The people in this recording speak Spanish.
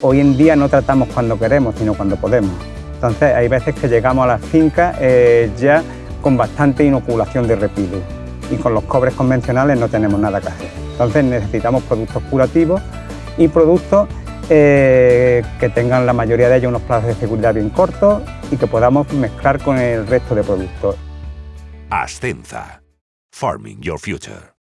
Hoy en día no tratamos cuando queremos, sino cuando podemos. Entonces hay veces que llegamos a las fincas eh, ya con bastante inoculación de repilo y con los cobres convencionales no tenemos nada que hacer. Entonces necesitamos productos curativos y productos eh, que tengan la mayoría de ellos unos plazos de seguridad bien cortos y que podamos mezclar con el resto de productos. Ascenza. Farming Your Future.